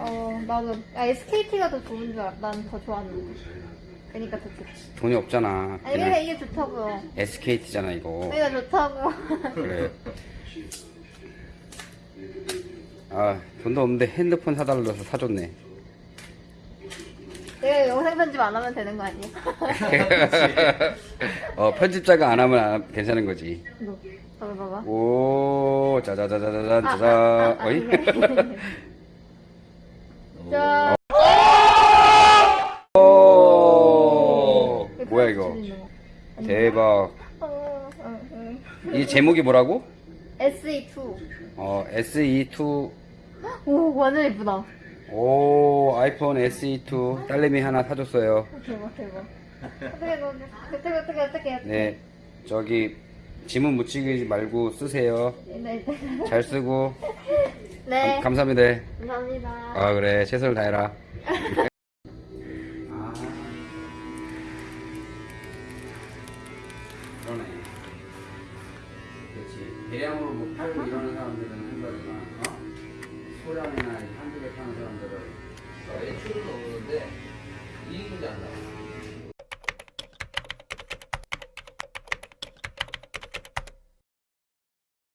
어, 나도, 아, SKT가 더 좋은 줄. 난 더 좋아하는데. 그니까 더 좋지. 돈이 없잖아. 아니, 그러니까 이게 좋다고요. SKT잖아 이거. 그러니까 좋다고. 그래. 아 돈도 없는데 핸드폰 사달라서 사줬네. 내가 영상 편집 안 하면 되는 거 아니야? 어 편집자가 안 하면 안- 괜찮은 거지. 이거, 봐봐, 봐봐. 오 짜자자자자잔 아, 짜자. 아, 아, 어이? 이게. 자, 오 뭐야 이거? 대박. 어, 어, 어. 이 제목이 뭐라고? SE2. 어 SE2 오, 완전 예쁘다. 오 아이폰 SE2 딸내미 하나 사줬어요. 대박, 대박. 어떻게, 어떻게, 어떻게, 어떻게. 네 저기 지문 묻히기 말고 쓰세요. 네, 네. 잘 쓰고 네. 감, 감사합니다. 감사합니다. 아 그래 최선을 다해라. 그러네. 그렇지. 대량으로 뭐 팔고 이러는 사람들은 한 거지만, 어? 소량이나 한두 개 파는 사람들은 매출은 없는데 이익은 잘 나와.